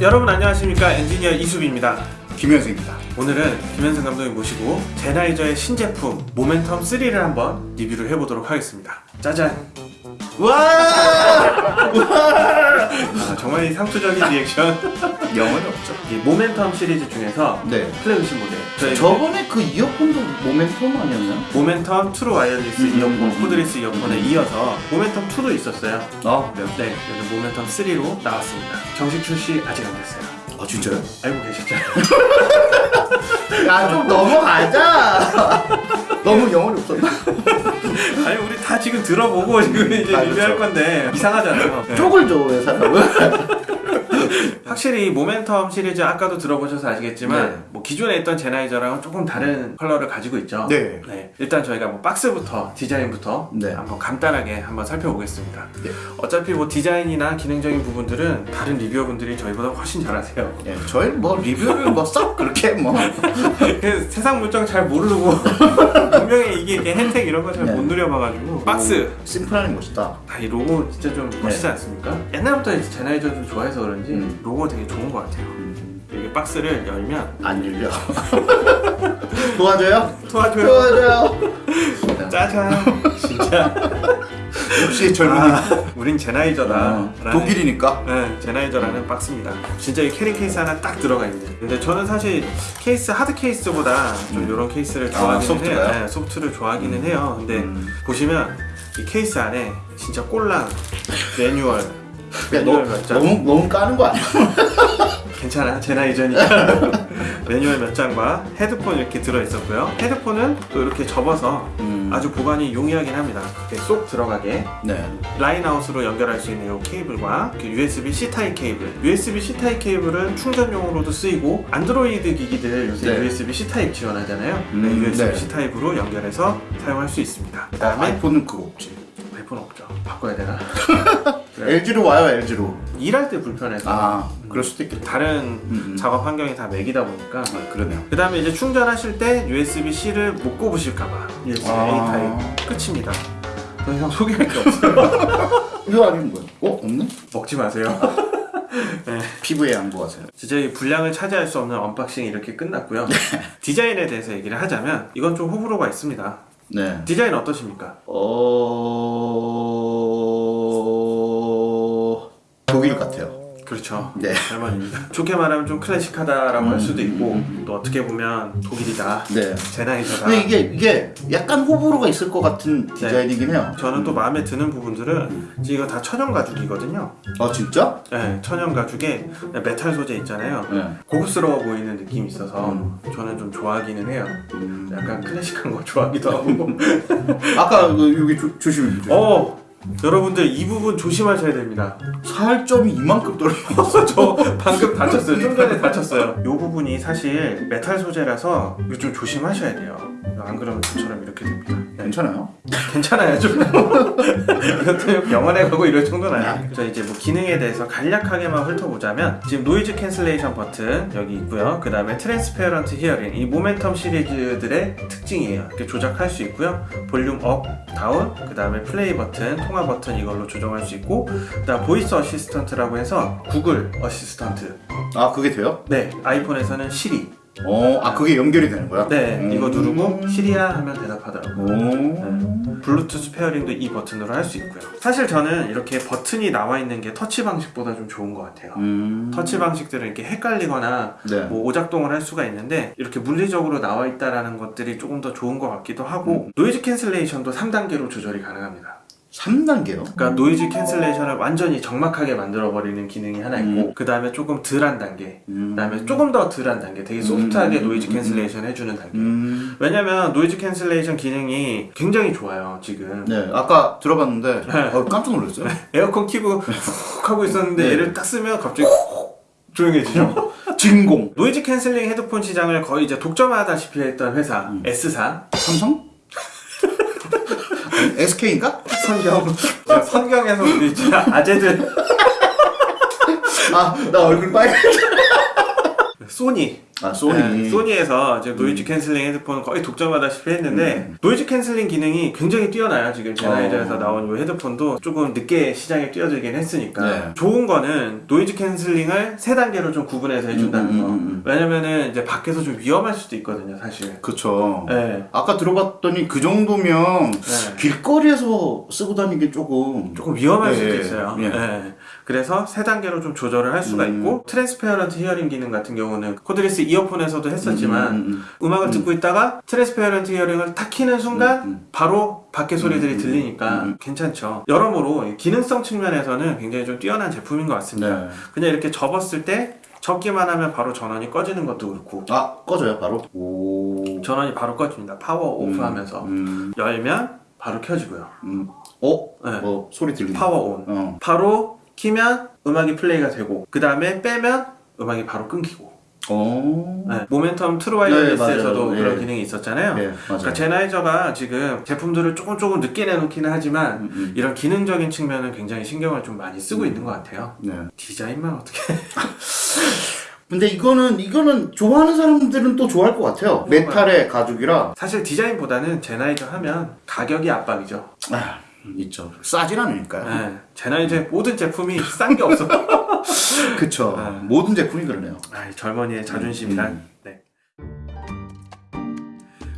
여러분 안녕하십니까? 엔지니어 이수빈입니다. 김현승입니다. 오늘은 김현승 감독님 모시고 젠하이저의 신제품 모멘텀 3를 한번 리뷰를 해보도록 하겠습니다. 짜잔! 와! 아, 정말 이 상투적인 리액션 영혼이 없죠. 이 모멘텀 시리즈 중에서 네. 플래그십 모델 저희 저번에 그 이어폰도 모멘텀 아니었나요? Momentum True Wireless 음, 이어폰, 음, 음. cordless 이어폰에 이어서 모멘텀 2도 있었어요 아, 네. 네, 요즘 모멘텀 3로 나왔습니다 정식 출시 아직 안 됐어요 아, 진짜요? 알고 계시죠? 야, 좀 넘어가자! 너무 영혼이 없었나? 아니 우리 다 지금 들어보고 지금 이제 아, 리뷰할 그렇죠. 건데 이상하잖아요 네. 쪽을 줘, 왜 사람은? 확실히 이 모멘텀 시리즈 아까도 들어보셔서 아시겠지만 네. 뭐 기존에 있던 제나이저랑은 조금 다른 컬러를 가지고 있죠. 네. 일단 저희가 뭐 박스부터 디자인부터 네. 한번 간단하게 한번 살펴보겠습니다. 네. 어차피 뭐 디자인이나 기능적인 부분들은 다른 리뷰어분들이 저희보다 훨씬 잘 하세요. 네, 저희는 뭐 리뷰를 뭐썩 그렇게 뭐. 그 세상 물정 잘 모르고 분명히 이게 이렇게 혜택 이런 거 잘못 네. 누려봐가지고 박스 심플하니 멋있다. 아, 이 로고 진짜 좀 멋있지 않습니까? 옛날부터 제나이저를 좋아해서 그런지 음. 로고 되게 좋은 것 같아요. 박스를 열면 안 열려. 도와줘요? 도와줘요. 도와줘요. 짜잔. 진짜. 역시 젊은이. 아, 우린 젠하이저다. 어, 독일이니까. 네, 젠하이저라는 박스입니다. 진짜 이 carry case 하나 딱 들어가 있는. 근데 저는 사실 케이스 hard case보다 좀 음. 이런 케이스를 아, 좋아하기는 soft가요? 해요. 네, soft를 좋아하기는 해요. 근데 음. 보시면 이 케이스 안에 진짜 꼴랑 매뉴얼. 야, 매뉴얼 너. 너무, 너무 까는 거 아니야? 괜찮아 젠하이저니까 매뉴얼 몇 장과 헤드폰 이렇게 들어있었고요 헤드폰은 또 이렇게 접어서 음. 아주 보관이 용이하긴 합니다 이렇게 쏙 들어가게 네. line out으로 연결할 수 있는 이 케이블과 그 USB-C 타입 케이블 USB-C 타입 케이블은 충전용으로도 쓰이고 안드로이드 기기들 요새 네. USB-C 타입 지원하잖아요 음, 네, USB-C 네. 타입으로 연결해서 사용할 수 있습니다 그 아, 다음에 아이폰은 그거 없지. 아이폰 없죠 바꿔야 되나? LG로 와요, LG로. 일할 때 불편해서 아, 그럴 수도 있겠다. 다른 음, 음. 작업 환경이 다 맥이다 보니까 아, 그러네요. 그 다음에 이제 충전하실 때 USB-C를 못 꼽으실까봐 USB-A 아. 타입 끝입니다 더 이상 소개할 게 없어요 이거 아니면 뭐야? 어? 없네? 먹지 마세요 네, 피부에 양보하세요. 진짜 이 분량을 차지할 수 없는 unboxing이 이렇게 끝났고요 디자인에 대해서 얘기를 하자면 이건 좀 호불호가 있습니다 네. 디자인 어떠십니까? 어... 독일 같아요. 그렇죠 네. German입니다 좋게 말하면 좀 클래식하다라고 할 음, 수도 있고 음, 또 어떻게 보면 독일이다 네. 젠하이저다 근데 이게 이게 약간 호불호가 있을 것 같은 디자인이긴 해요. 저는 또 마음에 드는 부분들은 이거 다 천연 가죽이거든요 아 진짜? 네, 천연 가죽에 메탈 소재 있잖아요. 네. 고급스러워 보이는 느낌이 있어서 음. 저는 좀 좋아하기는 해요. 음. 약간 클래식한 거 좋아하기도 하고. 아까 그 여기 조, 조심해 조심. 어, 여러분들 이 부분 조심하셔야 됩니다. 살점이 이만큼 떨어졌어. 저 방금 다쳤어요. 좀 전에 다쳤어요. 이 부분이 사실 메탈 소재라서 좀 조심하셔야 돼요. 안 그러면 저처럼 이렇게 됩니다. 네, 괜찮아요? 괜찮아요 좀. 이것도 병원에 가고 이럴 정도는 아니에요. 자 이제 뭐 기능에 대해서 간략하게만 훑어보자면 지금 noise cancellation 버튼 여기 있고요. 그 다음에 transparent hearing. 이 모멘텀 시리즈들의 특징이에요. 이렇게 조작할 수 있고요. 볼륨 up, down 그 다음에 플레이 버튼, 통화 버튼 이걸로 조정할 수 있고 그 다음 voice assistant라고 해서 Google Assistant. 아 그게 돼요? 네 아이폰에서는 시리 어, 아 그게 연결이 되는 거야? 네 음. 이거 누르고 시리야 하면 대답하더라고요 오. 블루투스 pairing도 이 버튼으로 할 수 있고요. 사실 저는 이렇게 버튼이 나와 있는 게 터치 방식보다 좀 좋은 것 같아요. 음. 터치 방식들은 이렇게 헷갈리거나 네. 뭐 오작동을 할 수가 있는데 이렇게 물리적으로 나와 있다라는 것들이 조금 더 좋은 것 같기도 하고 noise cancellation도 3단계로 조절이 가능합니다. 3단계요? 그러니까 noise cancellation을 완전히 적막하게 만들어 버리는 기능이 하나 있고 그 다음에 조금 덜한 단계, 음. 그 다음에 조금 더 덜한 단계, 되게 soft하게 음. noise cancellation 해주는 단계. 음. 왜냐면 noise cancellation 기능이 굉장히 좋아요 지금. 네, 아까 들어봤는데 네. 어, 깜짝 놀랐어요. 에어컨 키고 훅 하고 있었는데 네. 얘를 딱 쓰면 갑자기 훅 조용해지죠. 진공. noise cancelling 헤드폰 시장을 거의 이제 독점하다시피 했던 회사 음. S사 삼성? SK인가? 선경 선경에서 우리 아재들 아, 나 얼굴 빨개. 소니 아 소니. 네, 소니에서 지금 noise cancelling 헤드폰 거의 독점하다시피 했는데 음. noise cancelling 기능이 굉장히 뛰어나요 지금 젠하이저에서 어. 나온 이 헤드폰도 조금 늦게 시장에 뛰어들긴 했으니까 네. 좋은 거는 noise cancelling을 세 단계로 좀 구분해서 해준다는 음, 음, 거 음, 음. 왜냐면은 이제 밖에서 좀 위험할 수도 있거든요 사실 그쵸. 네. 아까 들어봤더니 그 정도면 네. 길거리에서 쓰고 다니기 조금 조금 위험할 예, 수도 예, 있어요. 예. 예. 그래서 세 단계로 좀 조절을 할 수가 음. 있고 transparent hearing 기능 같은 경우는 cordless 이어폰에서도 했었지만 음, 음, 음, 악을 듣고 있다가 transparent hearing을 탁 키는 순간 음, 음. 바로 밖에 소리들이 음, 들리니까 음, 음. 괜찮죠. 여러모로 기능성 측면에서는 굉장히 좀 뛰어난 제품인 것 같습니다. 네. 그냥 이렇게 접었을 때 접기만 하면 바로 전원이 꺼지는 것도 그렇고 아 꺼져요 바로. 오. 전원이 바로 꺼집니다. 파워 오프 음, 하면서 음, 열면 바로 켜지고요. 음. 어? 네. 뭐 소리 들리네. power on. 어. 바로 키면 음악이 플레이가 되고 그 다음에 빼면 음악이 바로 끊기고 어. 네, Momentum True Wireless에서도 네. 그런 예. 기능이 있었잖아요 네 맞아요. 그러니까 젠하이저가 지금 제품들을 조금 조금 늦게 내놓기는 하지만 음, 음. 이런 기능적인 측면은 굉장히 신경을 좀 많이 쓰고 있는 것 같아요 네. 디자인만 어떻게 근데 이거는 이거는 좋아하는 사람들은 또 좋아할 것 같아요. 메탈에 가죽이라 사실 디자인보다는 젠하이저 하면 가격이 압박이죠 아, 있죠. 싸진 않으니까요. 네, 젠하이저의 모든 제품이 싼 게 없어 그쵸. 네. 모든 제품이 그러네요. 아, 젊은이의 자존심이란. 음. 네.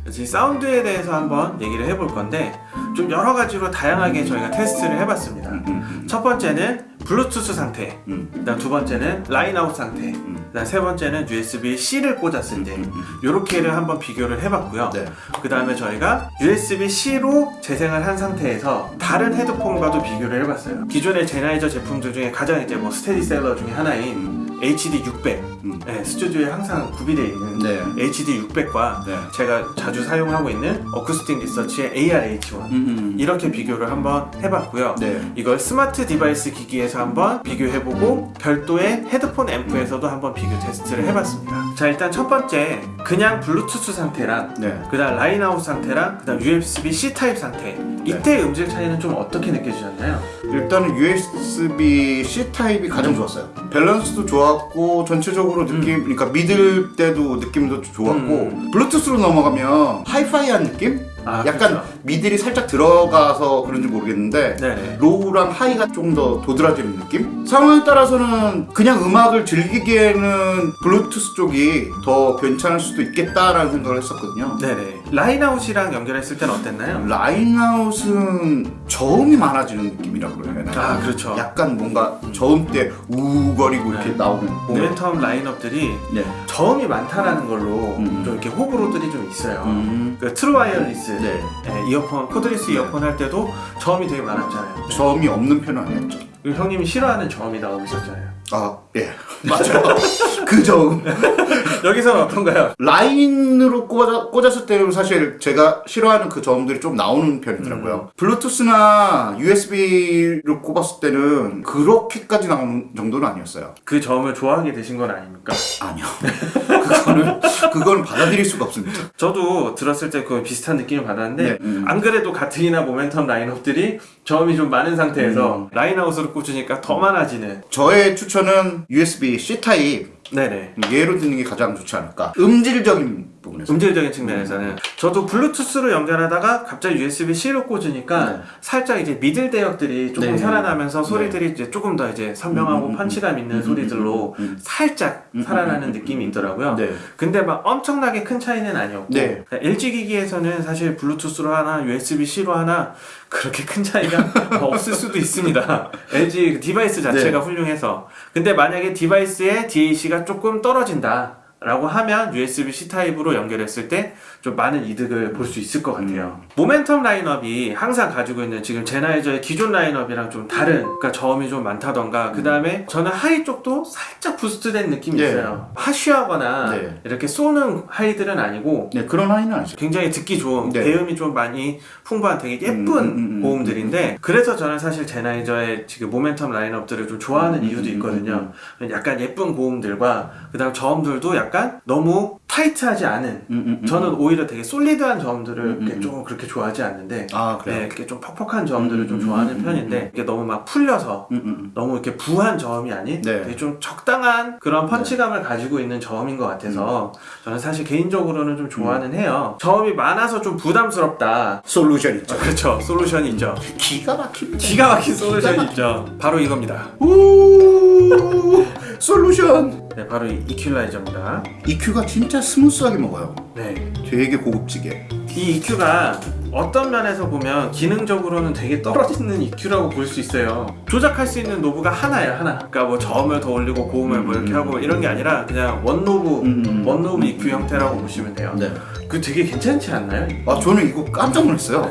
그래서 이 사운드에 대해서 한번 얘기를 해볼 건데 좀 여러 가지로 다양하게 저희가 테스트를 해봤습니다. 음, 음, 첫 번째는 블루투스 상태, 음, 그다음 두 번째는 line out 상태, 음. 그다음 세 번째는 USB-C를 꽂았을 때 음, 음. 이렇게를 한번 비교를 해봤고요. 네. 그 다음에 저희가 USB-C로 재생을 한 상태에서 다른 헤드폰과도 비교를 해봤어요. 기존의 젠하이저 제품들 중에 가장 이제 뭐 스테디셀러 중에 하나인 HD 600, 음. 네, 스튜디오에 항상 구비되어 있는 네. HD 600과 네. 제가 자주 사용하고 있는 Acoustic Research의 AR-H1 음, 음. 이렇게 비교를 한번 해봤고요. 네. 이걸 smart device 기기에서 한번 비교해보고 별도의 헤드폰 앰프에서도 한번 비교 테스트를 해봤습니다. 자 일단 첫 번째 그냥 블루투스 상태랑 네. 그 다음 line out 상태랑 그 다음 USB-C 타입 상태 이때 음질 차이는 좀 어떻게 느껴지셨나요? 일단은 USB C 타입이 가장 좋았어요. 밸런스도 좋았고 전체적으로 느낌, 그러니까 middle 대도 느낌도 좋았고 음. 블루투스로 넘어가면 하이파이한 느낌? 아, 약간 그렇죠. middle이 살짝 들어가서 그런지 모르겠는데 네네. low랑 high가 좀더 도드라지는 느낌? 상황에 따라서는 그냥 음악을 즐기기에는 블루투스 쪽이 더 괜찮을 수도 있겠다라는 생각을 했었거든요. 네네. line out이랑 연결했을 때는 어땠나요? line out은 저음이 많아지는 느낌이라고 그래야 되나? 아, 그렇죠. 약간 뭔가 저음 때 웅거리고 이렇게 네. 나오는 모멘텀 라인업들이 네. 저음이 많다라는 걸로 음. 좀 이렇게 호불호들이 좀 있어요. 음. 그 true wireless 네. 예, 이어폰 cordless 이어폰 할 때도 저음이 되게 많았잖아요. 저음이 없는 편은 아니었죠. 그리고 형님이 싫어하는 저음이 나오고 있었잖아요. 아, 예. 맞아요. 그 저음. 여기서는 어떤가요? 라인으로 꽂아, 꽂았을 때는 사실 제가 싫어하는 그 저음들이 좀 나오는 편이더라고요. 블루투스나 USB로 꼽았을 때는 그렇게까지 나오는 정도는 아니었어요. 그 저음을 좋아하게 되신 건 아닙니까? 아니요. 그거는, 그거는 받아들일 수가 없습니다. 저도 들었을 때 그 비슷한 느낌을 받았는데 네, 음. 안 그래도 가뜩이나 모멘텀 라인업들이 저음이 좀 많은 상태에서 음. line out으로 꽂으니까 더 많아지는 저의 추천은 USB-C 타입. 네네. 얘로 듣는 게 가장 좋지 않을까. 음질적인 부분에서. 음질적인 측면에서는 저도 블루투스로 연결하다가 갑자기 USB-C로 꽂으니까 네. 살짝 이제 middle 대역들이 조금 네. 살아나면서 소리들이 이제 조금 더 이제 선명하고 음, 음, 펀치감 있는 음, 소리들로 음, 음. 살짝 음, 살아나는 음, 느낌이 있더라고요. 네. 근데 막 엄청나게 큰 차이는 아니었고 네. 그러니까 LG 기기에서는 사실 블루투스로 하나 USB-C로 하나 그렇게 큰 차이가 없을 수도 있습니다. LG 그 device 자체가 네. 훌륭해서 근데 만약에 device의 DAC가 조금 떨어진다 라고 하면 USB-C 타입으로 연결했을 때 좀 많은 이득을 볼 수 있을 것 같아요. 모멘텀 라인업이 항상 가지고 있는 지금 젠하이저의 기존 라인업이랑 좀 다른, 그러니까 저음이 좀 많다던가, 그 다음에 저는 high 쪽도 살짝 boost된 느낌이 네. 있어요. harsh하거나 네. 이렇게 쏘는 high들은 아니고 네, 그런 high는 아니죠. 굉장히 듣기 좋은 네. 배음이 좀 많이 풍부한 되게 예쁜 음, 음, 음, 음. 고음들인데 그래서 저는 사실 제나이저의 지금 모멘텀 라인업들을 좀 좋아하는 음, 이유도 음, 있거든요. 약간 예쁜 고음들과 그 다음 저음들도 약간 약간 너무 타이트하지 않은 음, 음, 음. 저는 오히려 되게 솔리드한 저음들을 음, 음. 좀 그렇게 좋아하지 않는데 아 그래요? 네, 이렇게 좀 퍽퍽한 저음들을 음, 좀 음, 좋아하는 음, 편인데 이게 너무 막 풀려서 음, 음, 음. 너무 이렇게 부한 저음이 아닌 네. 되게 좀 적당한 그런 펀치감을 가지고 있는 저음인 것 같아서 저는 사실 개인적으로는 좀 좋아는 해요. 저음이 많아서 좀 부담스럽다. 솔루션 있죠. 어, 그렇죠. 솔루션이 있죠. 기가 막힙니다. 기가 막힌 솔루션이 있죠. 바로 이겁니다. 우 솔루션. 네, 바로 이 이퀄라이저입니다. EQ가 진짜 smooth하게 먹어요. 네. 되게 고급지게. 이 EQ가 어떤 면에서 보면 기능적으로는 되게 떨어지는 EQ라고 볼 수 있어요. 조작할 수 있는 knob가 하나예요, 하나. 그러니까 뭐 저음을 더 올리고 고음을 뭐 이렇게 음. 하고 이런 게 아니라 그냥 one knob, 음, 음. one knob EQ 형태라고 보시면 돼요. 네. 그 되게 괜찮지 않나요? 아 저는 이거 깜짝 놀랐어요.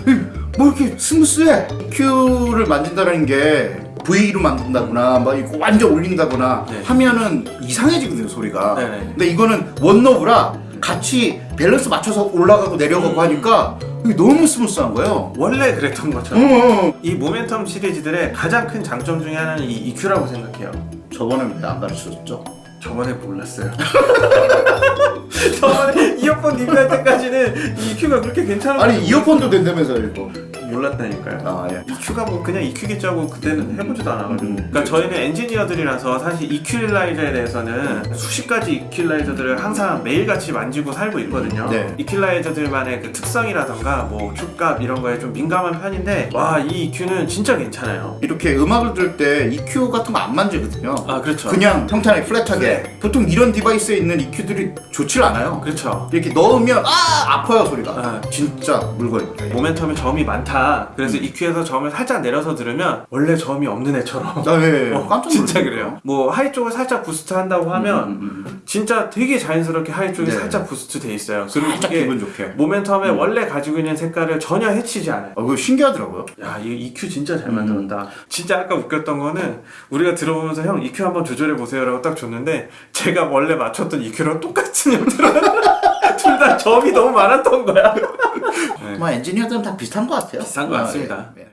뭐 이렇게 smooth해. EQ를 만진다는 게 V로 만든다거나 막 이거 완전 올린다거나 네. 하면은 이상해지거든요 소리가. 네네. 근데 이거는 one knob라 같이 밸런스 맞춰서 올라가고 내려가고 음. 하니까 너무 smooth한 거예요. 원래 그랬던 것처럼. 어. 이 모멘텀 시리즈들의 가장 큰 장점 중에 하나는 이 EQ라고 생각해요. 저번에 왜 안 가르쳐줬죠? 저번에 몰랐어요. 저번에 이어폰 리뷰할 때까지는 이 EQ가 그렇게 괜찮은 아니 줄 이어폰도 된다면서요 이거. 몰랐다니까요. 아 예. EQ가 뭐 그냥 EQ겠지 하고 그때는 해보지도 않아가지고 음. 그러니까 저희는 엔지니어들이라서 사실 이퀄라이저에 대해서는 수십 가지 이퀄라이저들을 항상 매일같이 만지고 살고 있거든요 네. 이퀄라이저들만의 그 특성이라던가 뭐 큐값 이런 거에 좀 민감한 편인데 와 이 EQ는 진짜 괜찮아요 이렇게 음악을 들을 때 EQ 같은 거 안 만지거든요. 아 그렇죠 그냥 평탄하게 플랫하게. 네. 보통 이런 디바이스에 있는 EQ들이 좋질 않아요. 그렇죠 이렇게 넣으면 아 아파요 소리가. 아, 진짜 물건입니다. 모멘텀에 저음이 많다 음. 그래서 EQ에서 저음을 살짝 내려서 들으면 원래 저음이 없는 애처럼 아, 예, 예. 어, 깜짝 진짜 놀랐어요. 그래요 뭐 high 쪽을 살짝 boost 한다고 하면 음, 음, 음. 진짜 되게 자연스럽게 high 쪽이 네. 살짝 boost 돼 있어요. 그리고 살짝 기분 좋게. 모멘텀에 원래 가지고 있는 색깔을 전혀 해치지 않아요. 아, 그거 신기하더라고요. 야, 이 EQ 진짜 음. 잘 만들었다. 진짜 아까 웃겼던 거는 우리가 들어보면서 형 EQ 한번 조절해 보세요 라고 딱 줬는데 제가 원래 맞췄던 EQ랑 똑같은 형태로 둘 다 저음이 너무 많았던 거야. 네. 뭐 엔지니어들은 다 비슷한 것 같아요. 비슷한 것 아, 같습니다. 예, 예.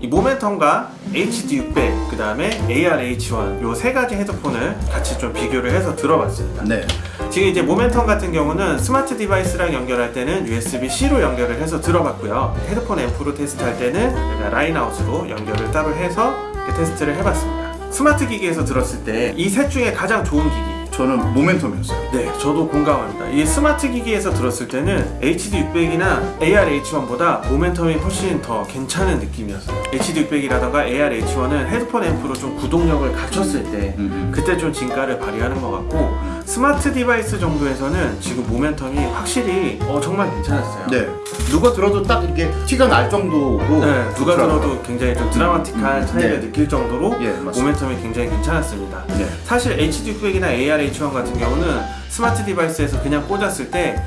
이 모멘텀과 HD600 그 다음에 AR-H1 요 세 가지 헤드폰을 같이 좀 비교를 해서 들어봤습니다. 네. 지금 이제 모멘텀 같은 경우는 smart device랑 연결할 때는 USB-C로 연결을 해서 들어봤고요. 헤드폰 앰프로 테스트할 때는 line out으로 연결을 따로 해서 테스트를 해봤습니다. 스마트 기기에서 들었을 때 이 셋 중에 가장 좋은 기기 저는 모멘텀이었어요. 네, 저도 공감합니다. 이 스마트 기기에서 들었을 때는 HD600이나 AR-H1보다 모멘텀이 훨씬 더 괜찮은 느낌이었어요. HD600이라던가 AR-H1은 헤드폰 앰프로 좀 구동력을 갖췄을 때 음, 그때 좀 진가를 발휘하는 것 같고 smart device 정도에서는 지금 Momentum이 확실히 어, 정말 괜찮았어요. 네. 누가 들어도 딱 이게 티가 날 정도로 네, 누가. 들어도 굉장히 좀 드라마틱한 음, 차이를 네. 느낄 정도로 예. Momentum이 굉장히 괜찮았습니다. 네. 사실 HD600이나 AR-H1 같은 경우는 smart device에서 그냥 꽂았을 때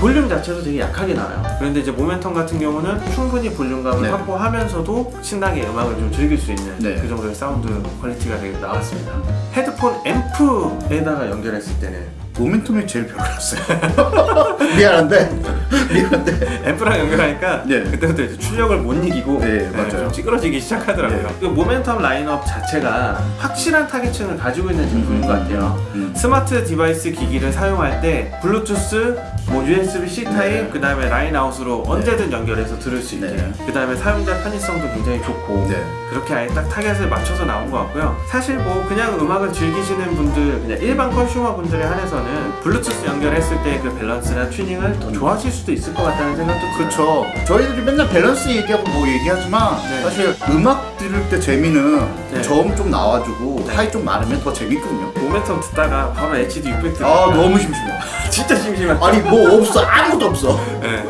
볼륨 자체도 되게 약하게 나와요. 그런데 이제 모멘텀 같은 경우는 충분히 볼륨감을 네. 확보하면서도 신나게 음악을 좀 즐길 수 있는 네. 그 정도의 사운드 quality가 되게 나왔습니다. 헤드폰 앰프에다가 연결했을 때는 Momentum이 제일 별로였어요. 미안한데 미안한데 앰프랑 연결하니까 네. 그때부터 이제 출력을 못 이기고 네, 맞아요. 좀 찌그러지기 시작하더라고요. 네. 그 모멘텀 라인업 자체가 확실한 타겟층을 가지고 있는 제품인 것 같아요. 음. smart device 기기를 사용할 때 블루투스, 뭐 USB-C 타입, 네. 그 다음에 line out으로 언제든 연결해서 들을 수 있게, 네. 그 다음에 사용자 편의성도 굉장히 좋고 네. 그렇게 아예 딱 타겟을 맞춰서 나온 것 같고요. 사실 뭐 그냥 음악을 즐기시는 분들, 그냥 일반 consumer 분들에 한해서는 블루투스 연결했을 때 그 밸런스나 튜닝을 더 좋아하실 수도 있을 것 같다는 생각도 들어요. 그렇죠. 저희들이 맨날 밸런스 얘기하고 뭐 얘기하지만 네. 사실 음악 들을 때 재미는 네. 저음 좀 나와주고 네. high 좀 많으면 더 재밌거든요. 모멘텀 듣다가 바로 HD 600 들으니까 아 너무 심심해. 진짜 심심한 아니 뭐 없어 아무것도 없어. 네.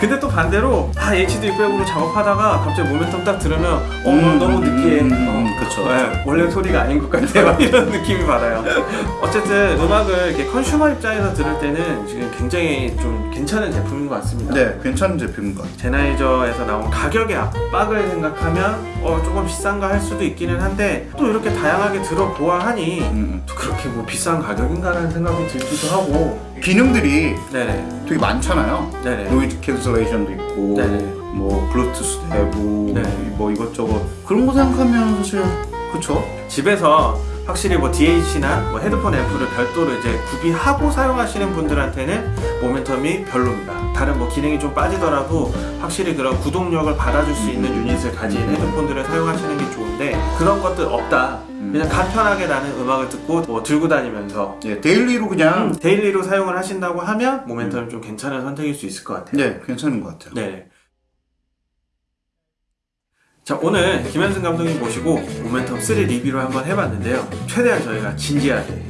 근데 또 반대로 아 HD 600으로 작업하다가 갑자기 모멘텀 딱 들으면 어 음, 너무 느끼해 음, 어, 음, 그쵸, 네, 원래 소리가 아닌 것 같아 막 이런 느낌이 받아요 어쨌든 음악을 이렇게 컨슈머 입장에서 들을 때는 지금 굉장히 좀 괜찮은 제품인 것 같습니다 네 괜찮은 제품인 것 같아요. 제나이저에서 나온 가격의 압박을 생각하면 어 조금 비싼가 할 수도 있기는 한데 또 이렇게 다양하게 들어보아 하니 음, 또 그렇게 뭐 비싼 가격인가라는 생각이 들기도 하고 음. 기능들이 네네 되게 많잖아요. 네네 noise cancellation도 있고 네네. 뭐 블루투스도 되고 네. 뭐 이것저것 그런 거 생각하면 사실 그쵸? 집에서 확실히 뭐 DAC나 뭐 헤드폰 앰프를 별도로 이제 구비하고 사용하시는 분들한테는 Momentum이 별로입니다. 다른 뭐 기능이 좀 빠지더라도 확실히 그런 구동력을 받아줄 수 있는 유닛을 가진 헤드폰들을 사용하시는 게 좋은데 그런 것들 없다. 그냥 간편하게 나는 음악을 듣고 뭐 들고 다니면서 예, daily로 그냥 daily로 사용을 하신다고 하면 Momentum이 좀 괜찮은 선택일 수 있을 것 같아요. 네, 괜찮은 것 같아요. 네. 자 오늘 김현승 감독님 모시고 모멘텀 3 리뷰를 한번 해봤는데요. 최대한 저희가 진지하게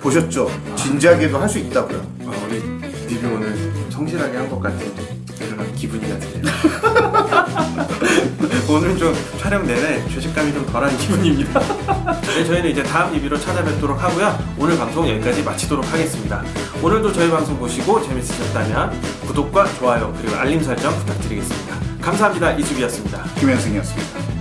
보셨죠? 진지하게도 할 수 있다고요. 어, 우리 리뷰 오늘 성실하게 한 것 같은 그런 기분이가 드네요. 오늘 좀 촬영 내내 죄책감이 좀 덜한 기분입니다. 네, 저희는 이제 다음 리뷰로 찾아뵙도록 하고요. 오늘 방송 여기까지 마치도록 하겠습니다. 오늘도 저희 방송 보시고 재밌으셨다면 구독과 좋아요 그리고 알림 설정 부탁드리겠습니다. 감사합니다. 이수비였습니다. 김현승이었습니다.